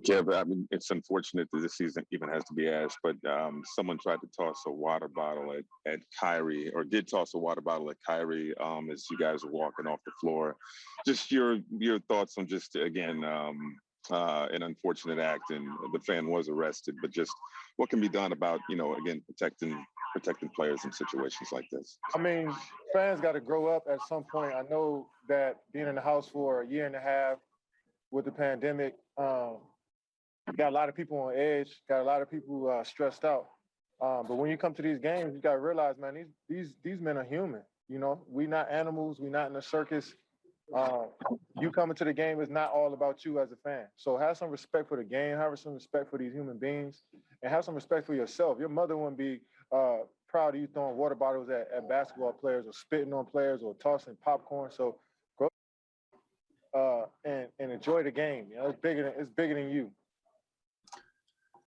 Kev, I mean, it's unfortunate that this season even has to be asked, but um, someone tried to toss a water bottle at, at Kyrie, or did toss a water bottle at Kyrie um, as you guys were walking off the floor. Just your your thoughts on just again um, uh, an unfortunate act, and the fan was arrested, but just what can be done about you know again protecting protecting players in situations like this. I mean, fans got to grow up at some point. I know that being in the house for a year and a half with the pandemic, um, got a lot of people on edge, got a lot of people uh, stressed out. Um, but when you come to these games, you got to realize, man, these these these men are human. You know, we not animals. We not in a circus. Uh, you coming to the game is not all about you as a fan. So have some respect for the game. Have some respect for these human beings, and have some respect for yourself. Your mother wouldn't be uh, proud of you throwing water bottles at, at basketball players or spitting on players or tossing popcorn. So go uh, and and enjoy the game. You know, it's bigger than it's bigger than you.